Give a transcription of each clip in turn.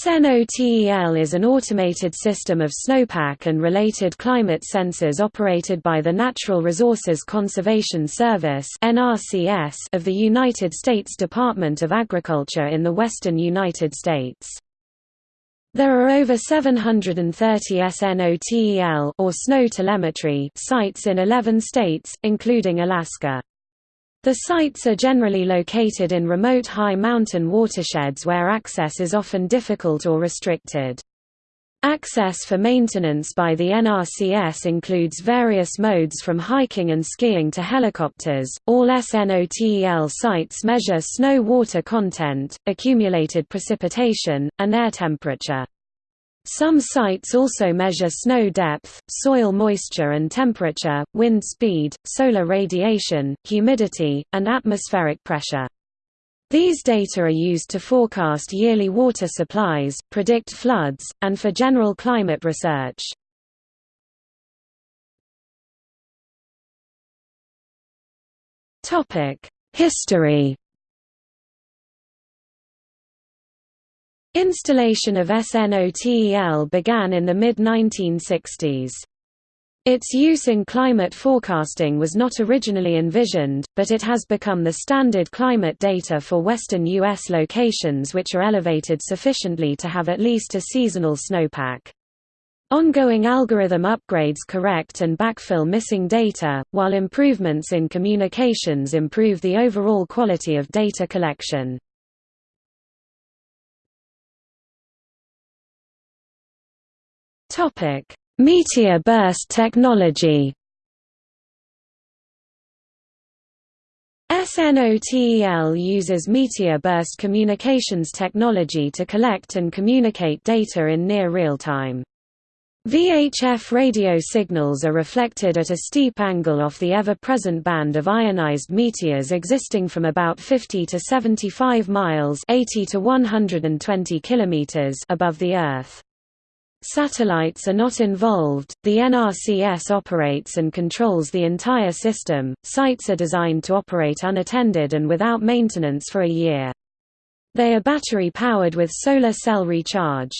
SNOTEL is an automated system of snowpack and related climate sensors operated by the Natural Resources Conservation Service of the United States Department of Agriculture in the western United States. There are over 730 SNOTEL or snow telemetry sites in 11 states, including Alaska. The sites are generally located in remote high mountain watersheds where access is often difficult or restricted. Access for maintenance by the NRCS includes various modes from hiking and skiing to helicopters. All SNOTEL sites measure snow water content, accumulated precipitation, and air temperature. Some sites also measure snow depth, soil moisture and temperature, wind speed, solar radiation, humidity, and atmospheric pressure. These data are used to forecast yearly water supplies, predict floods, and for general climate research. History Installation of SNOTEL began in the mid-1960s. Its use in climate forecasting was not originally envisioned, but it has become the standard climate data for western U.S. locations which are elevated sufficiently to have at least a seasonal snowpack. Ongoing algorithm upgrades correct and backfill missing data, while improvements in communications improve the overall quality of data collection. Topic: Meteor burst technology. SNOTEL uses meteor burst communications technology to collect and communicate data in near real time. VHF radio signals are reflected at a steep angle off the ever-present band of ionized meteors existing from about 50 to 75 miles 80 to 120 kilometers above the Earth. Satellites are not involved, the NRCS operates and controls the entire system. Sites are designed to operate unattended and without maintenance for a year. They are battery powered with solar cell recharge.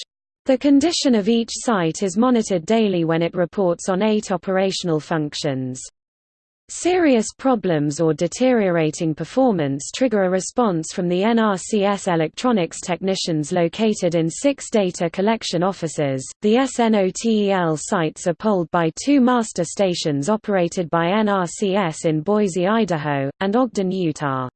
The condition of each site is monitored daily when it reports on eight operational functions. Serious problems or deteriorating performance trigger a response from the NRCS electronics technicians located in six data collection offices. The SNOTEL sites are polled by two master stations operated by NRCS in Boise, Idaho, and Ogden, Utah.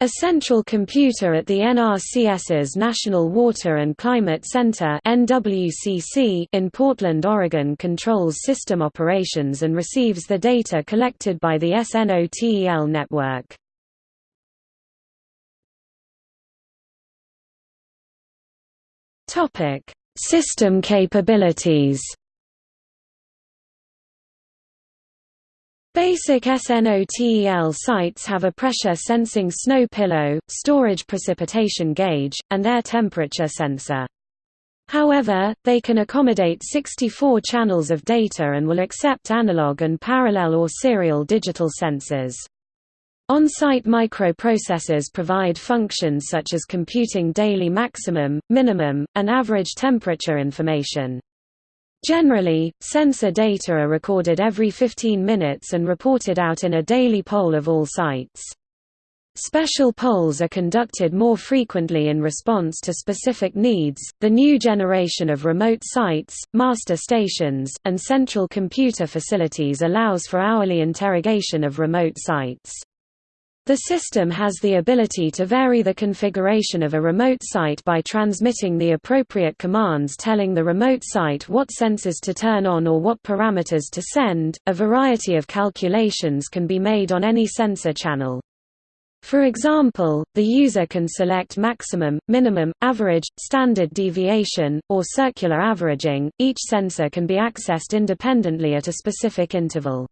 A central computer at the NRCS's National Water and Climate Center in Portland, Oregon controls system operations and receives the data collected by the SNOTEL network. System capabilities Basic SNOTEL sites have a pressure-sensing snow pillow, storage precipitation gauge, and air temperature sensor. However, they can accommodate 64 channels of data and will accept analog and parallel or serial digital sensors. On-site microprocessors provide functions such as computing daily maximum, minimum, and average temperature information. Generally, sensor data are recorded every 15 minutes and reported out in a daily poll of all sites. Special polls are conducted more frequently in response to specific needs. The new generation of remote sites, master stations, and central computer facilities allows for hourly interrogation of remote sites. The system has the ability to vary the configuration of a remote site by transmitting the appropriate commands telling the remote site what sensors to turn on or what parameters to send. A variety of calculations can be made on any sensor channel. For example, the user can select maximum, minimum, average, standard deviation, or circular averaging. Each sensor can be accessed independently at a specific interval.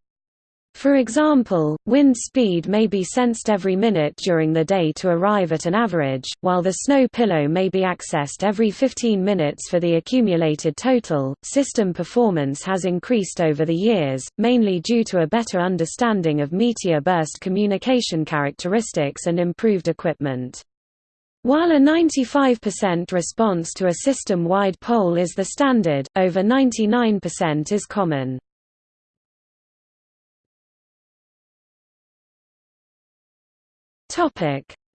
For example, wind speed may be sensed every minute during the day to arrive at an average, while the snow pillow may be accessed every 15 minutes for the accumulated total. System performance has increased over the years, mainly due to a better understanding of meteor burst communication characteristics and improved equipment. While a 95% response to a system-wide poll is the standard, over 99% is common.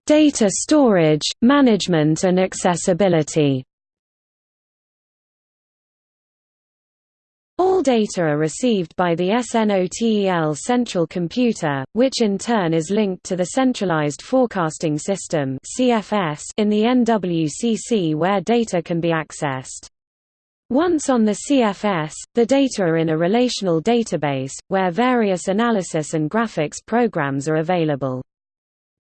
Data storage, management and accessibility All data are received by the SNOTEL central computer, which in turn is linked to the Centralized Forecasting System in the NWCC where data can be accessed. Once on the CFS, the data are in a relational database, where various analysis and graphics programs are available.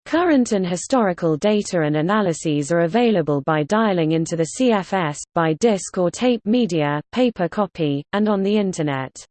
Current and historical data and analyses are available by dialing into the CFS, by disk or tape media, paper copy, and on the Internet.